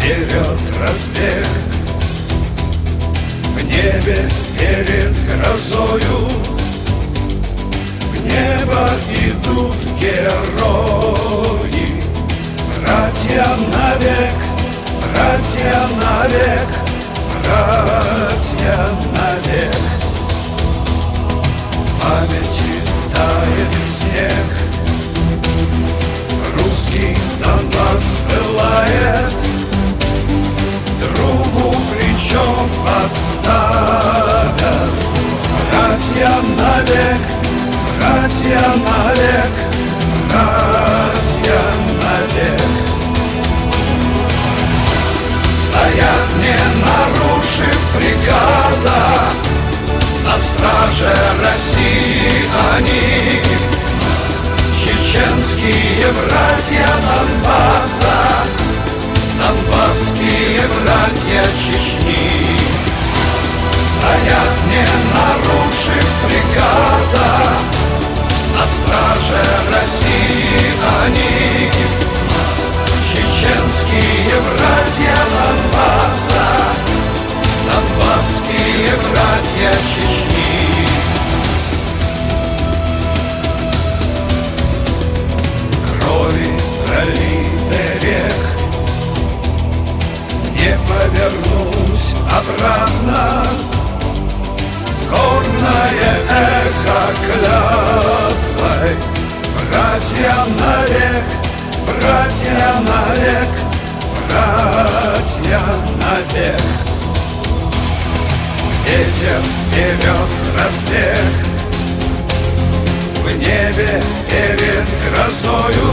берет разбег. В небе перед грозою. В небо идут герои. Братья навек, братья навек, братья навек не нарушив приказа На страже России повернусь обратно. Горное эхо клятвой. Братья навек, братья навек, братья навек. Ветер берет разбег В небе перед грозою.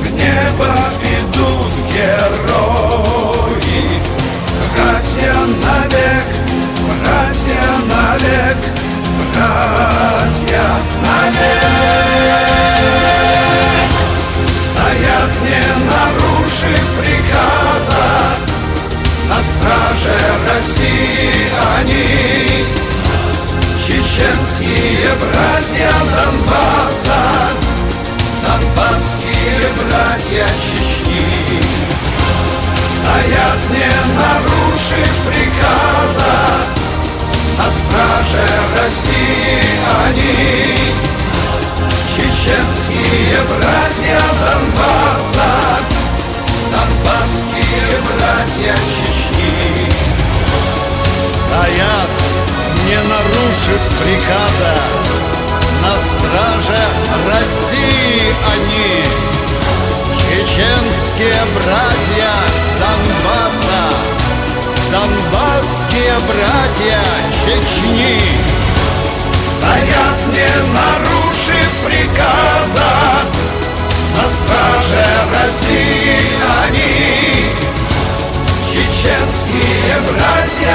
В небо Стоят, не нарушив приказа На страже России они. Чеченские братья Донбасса Донбасские братья Чечни. Стоят, не нарушив братья Донбасса Донбасские братья Чечни Стоят, не нарушив приказа На страже России они. Чеченские братья Донбасса Донбасские братья Чечни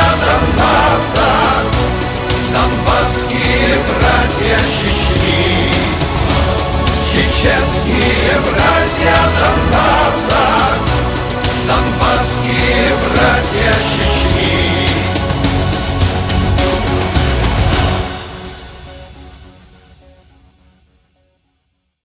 love, love.